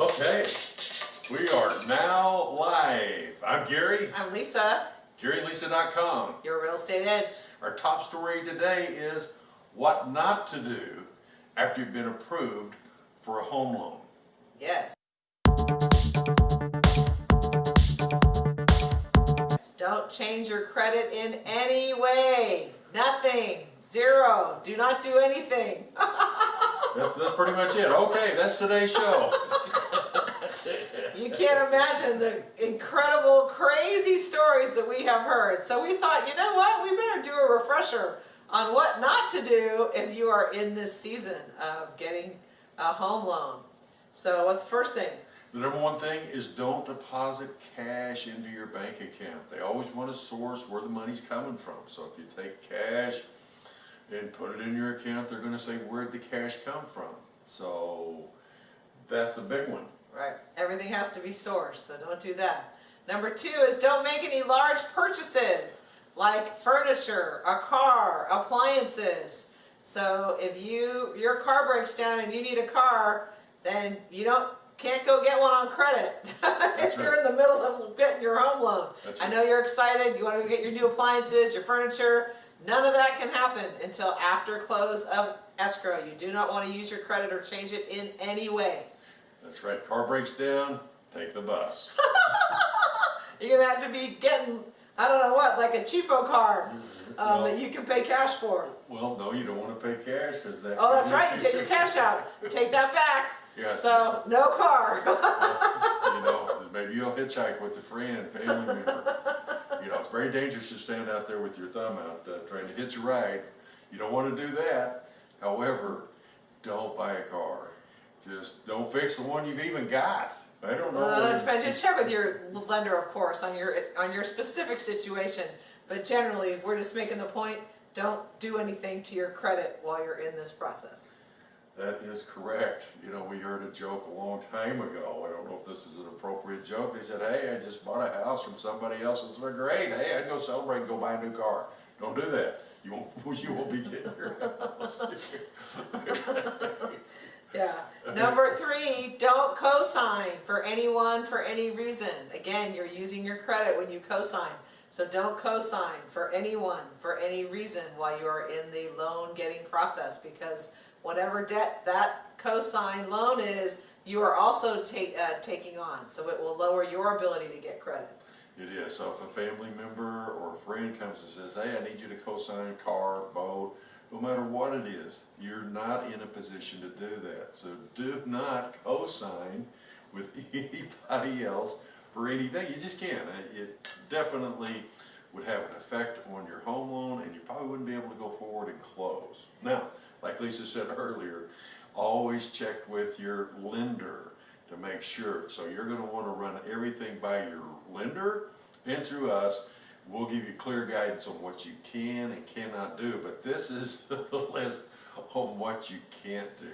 Okay, we are now live. I'm Gary, I'm Lisa, GaryandLisa.com. your real estate edge. Our top story today is what not to do after you've been approved for a home loan. Yes. Don't change your credit in any way. Nothing. Zero. Do not do anything. That's, that's pretty much it. Okay, that's today's show. You can't imagine the incredible, crazy stories that we have heard. So we thought, you know what? We better do a refresher on what not to do if you are in this season of getting a home loan. So what's the first thing? The number one thing is don't deposit cash into your bank account. They always want to source where the money's coming from. So if you take cash and put it in your account, they're going to say, where'd the cash come from? So that's a big one. Right. Everything has to be sourced, so don't do that. Number two is don't make any large purchases like furniture, a car, appliances. So if you your car breaks down and you need a car, then you don't can't go get one on credit if you're right. in the middle of getting your home loan. That's I right. know you're excited, you want to get your new appliances, your furniture. None of that can happen until after close of escrow. You do not want to use your credit or change it in any way. That's right. Car breaks down, take the bus. You're gonna have to be getting, I don't know what, like a cheapo car um, Well- that you can pay cash for. Well, no, you don't want to pay cash because that. Oh, that's right, you take your cash out, take that back. Yeah. So, no car. you know, maybe you'll hitchhike with a friend, family member. You know, it's very dangerous to stand out there with your thumb out uh, trying to hitch a ride. You don't want to do that. However, don't buy a car. Just don't fix the one you've even got. I don't know. Well, it depends, you check with your lender, of course, on your, on your specific situation. But generally, we're just making the point, don't do anything to your credit while you're in this process. That is correct. You know, we heard a joke a long time ago. I don't know if this is an appropriate joke. They said, hey, I just bought a house from somebody else. It's like, great. Hey, I'd go celebrate and go buy a new car. Don't do that. You won't, you won't be getting your house. Yeah. Number three, don't co-sign for anyone for any reason. Again, you're using your credit when you co-sign. So don't co-sign for anyone for any reason while you are in the loan getting process because whatever debt that co-sign loan is, you are also take, uh, taking on. So it will lower your ability to get credit. It is. So if a family member or a friend comes and says, hey, I need you to co-sign car, boat, no matter what it is, you're not in a position to do that. So do not co-sign with anybody else for anything. You just can't. Uh, It definitely would have an effect on your home loan and you probably wouldn't be able to go forward and close. Now, like Lisa said earlier, always check with your lender to make sure. So you're going to want to run everything by your lender and through us. We'll give you clear guidance on what you can and cannot do, but this is the list on what you can't do.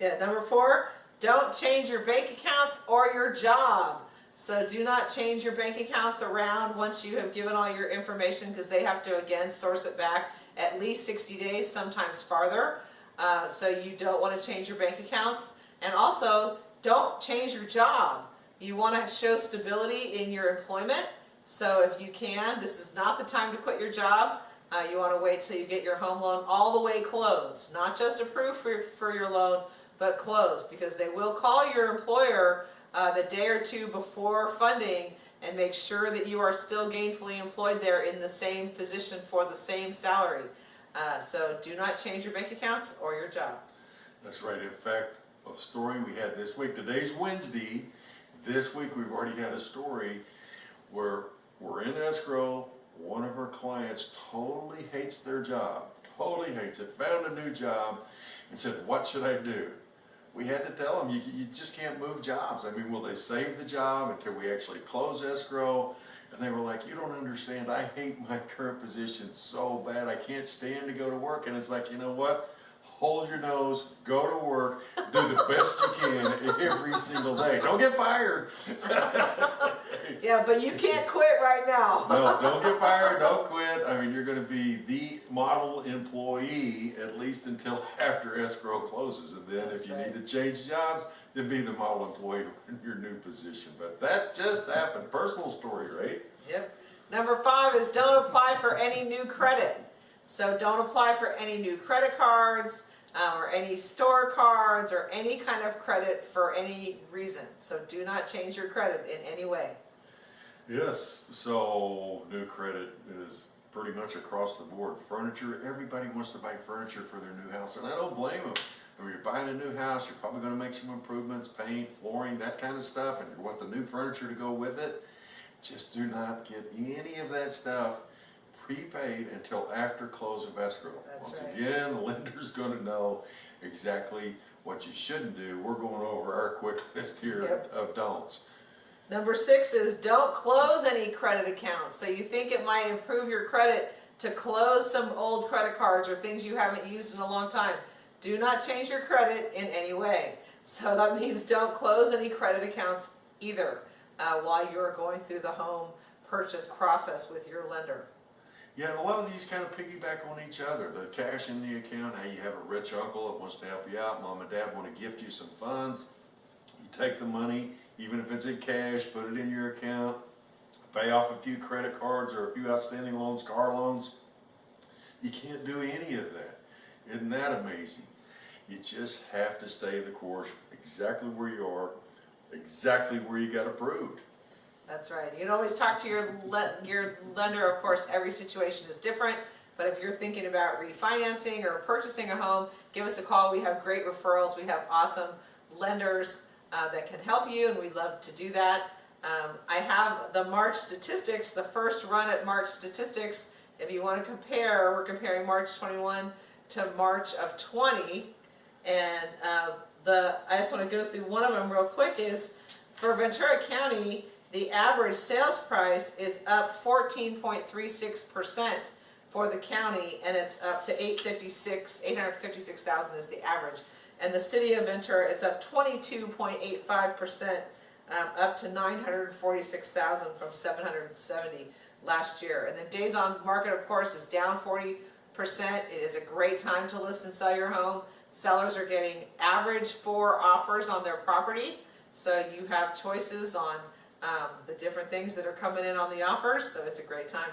Yeah, number four, don't change your bank accounts or your job. So do not change your bank accounts around once you have given all your information because they have to again source it back at least 60 days, sometimes farther. Uh, so you don't want to change your bank accounts. And also, don't change your job. You want to show stability in your employment. So if you can, this is not the time to quit your job. Uh, you want to wait till you get your home loan all the way closed, not just approved for, for your loan, but closed because they will call your employer uh, the day or two before funding and make sure that you are still gainfully employed there in the same position for the same salary. Uh, so do not change your bank accounts or your job. That's right. In fact, a story we had this week. Today's Wednesday. This week we've already had a story where we're in escrow. One of our clients totally hates their job. Totally hates it. Found a new job and said, what should I do? We had to tell them, you, you just can't move jobs. I mean, will they save the job until we actually close escrow? And they were like, you don't understand. I hate my current position so bad. I can't stand to go to work. And it's like, you know what? Hold your nose, go to work, do the best you can every single day. Don't get fired. Yeah, but you can't quit right now. No, don't get fired, don't quit. I mean, you're gonna be the model employee at least until after escrow closes. And then That's if you right. need to change jobs, then be the model employee in your new position. But that just happened, personal story, right? Yep. Number five is don't apply for any new credit. So don't apply for any new credit cards, uh, or any store cards, or any kind of credit for any reason. So do not change your credit in any way. Yes, so new credit is pretty much across the board. Furniture, everybody wants to buy furniture for their new house, and I don't blame them. Mean, you're buying a new house, you're probably gonna make some improvements, paint, flooring, that kind of stuff, and you want the new furniture to go with it. Just do not get any of that stuff prepaid until after close of escrow. That's Once right. again, the lender's gonna know exactly what you shouldn't do. We're going over our quick list here Yep. of don'ts. Number six is don't close any credit accounts. So you think it might improve your credit to close some old credit cards or things you haven't used in a long time. Do not change your credit in any way. So that means don't close any credit accounts either uh, while you're going through the home purchase process with your lender. Yeah, a lot of these kind of piggyback on each other. The cash in the account, how you have a rich uncle that wants to help you out, mom and dad want to gift you some funds. You take the money, even if it's in cash, put it in your account, pay off a few credit cards or a few outstanding loans, car loans. You can't do any of that. Isn't that amazing? You just have to stay the course exactly where you are, exactly where you got approved. That's right. You can always talk to your le- your lender. Of course, every situation is different. But if you're thinking about refinancing or purchasing a home, give us a call. We have great referrals. We have awesome lenders uh, that can help you, and we'd love to do that. Um, I have the March statistics, the first run at March statistics. If you want to compare, we're comparing March 21 to March of 20. And uh, the I just want to go through one of them real quick is for Ventura County, the average sales price is up 14.36% for the county, and it's up to 856, 856,000 is the average. And the city of Ventura, it's up 22.85%, um, up to 946,000 from 770 last year. And the days on market, of course, is down 40%. It is a great time to list and sell your home. Sellers are getting average four offers on their property, so you have choices on um, the different things that are coming in on the offers, so it's a great time.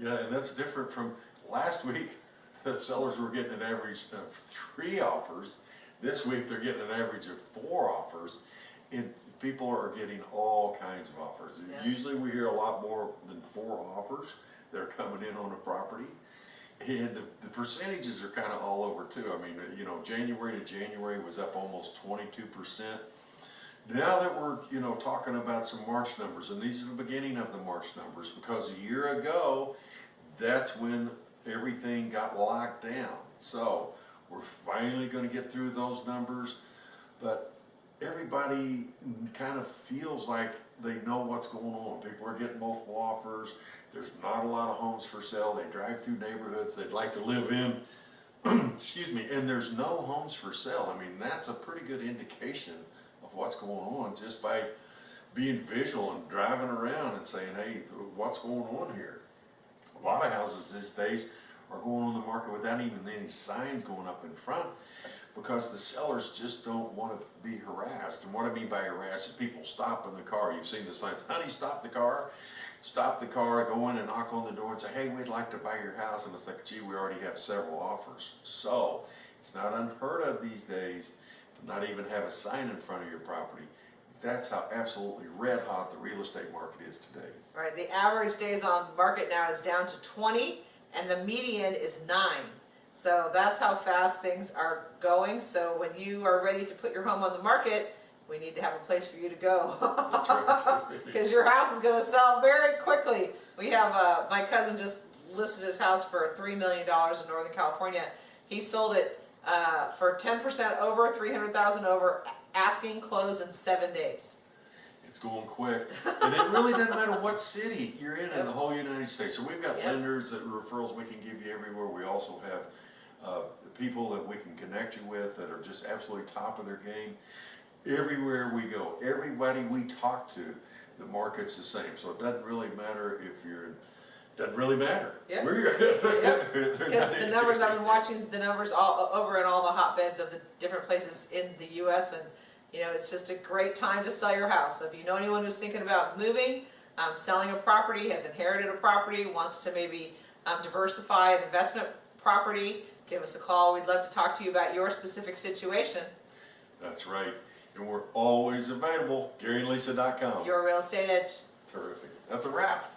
Yeah, and that's different from last week. The sellers were getting an average of three offers. This week, they're getting an average of four offers. And people are getting all kinds of offers. Yeah. Usually, we hear a lot more than four offers that are coming in on a property. And the, the percentages are kind of all over too. I mean, you know, January to January was up almost twenty-two percent. Now that we're, you know, talking about some March numbers, and these are the beginning of the March numbers, because a year ago, that's when everything got locked down. So, we're finally gonna get through those numbers, but everybody kind of feels like they know what's going on. People are getting multiple offers, there's not a lot of homes for sale, they drive through neighborhoods they'd like to live in, excuse me, and there's no homes for sale. I mean, that's a pretty good indication what's going on just by being visual and driving around and saying, hey, what's going on here? A lot of houses these days are going on the market without even any signs going up in front because the sellers just don't want to be harassed. And what I mean by harassed is people stop in the car. You've seen the signs, honey, stop the car. Stop the car, go in and knock on the door and say, hey, we'd like to buy your house. And it's like, gee, we already have several offers. So it's not unheard of these days to not even have a sign in front of your property. That's how absolutely red hot the real estate market is today. Right, the average days on market now is down to 20, and the median is nine. So that's how fast things are going. So when you are ready to put your home on the market, we need to have a place for you to go. Right. Because your house is gonna sell very quickly. We have, uh, my cousin just listed his house for three million dollars in Northern California. He sold it, uh, for ten percent over, three hundred thousand over, asking close in seven days. It's going quick, and it really doesn't matter what city you're in in the whole United States. So we've got Yep. lenders that referrals we can give you everywhere. We also have uh, people that we can connect you with that are just absolutely top of their game. Everywhere we go, everybody we talk to, the market's the same, so it doesn't really matter if you're, doesn't really matter. Yeah. Because the numbers, I've been watching the numbers all, over in all the hotbeds of the different places in the US and, you know, it's just a great time to sell your house. So if you know anyone who's thinking about moving, um, selling a property, has inherited a property, wants to maybe, um, diversify an investment property, give us a call. We'd love to talk to you about your specific situation. That's right, and we're always available, GaryandLisa.com. Your real estate edge. Terrific, that's a wrap.